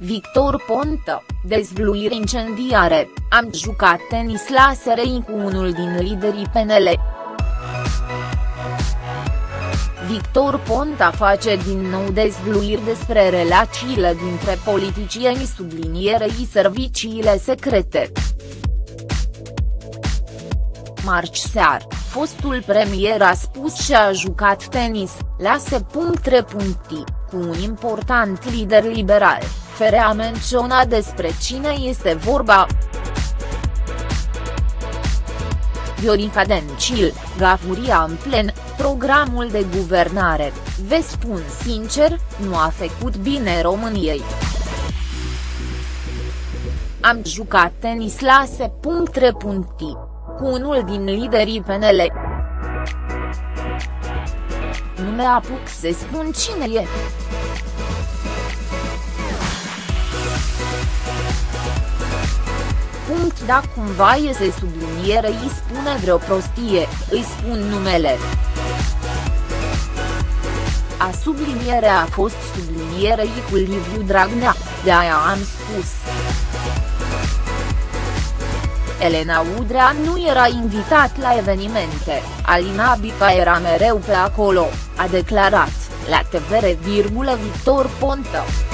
Victor Ponta, dezvluiri incendiare, am jucat tenis la SRI cu unul din liderii PNL. Victor Ponta face din nou dezvluiri despre relațiile dintre politicieni sublinierei serviciile secrete. Marci sear, fostul premier a spus și a jucat tenis, la se.3. cu un important lider liberal, fere a menționat despre cine este vorba. Viorica Dencil, Gafuria în plen, programul de guvernare, vă spun sincer, nu a făcut bine României. Am jucat tenis la se.3 cu unul din liderii PNL. Nu mă apuc să spun cine e. Punct da cumva iese subliniere îi spune vreo prostie, îi spun numele. A subliniere a fost sublinierei cu Liviu Dragnea, de aia am spus. Elena Udrea nu era invitat la evenimente, Alina Bica era mereu pe acolo, a declarat, la TVR, Victor Ponta.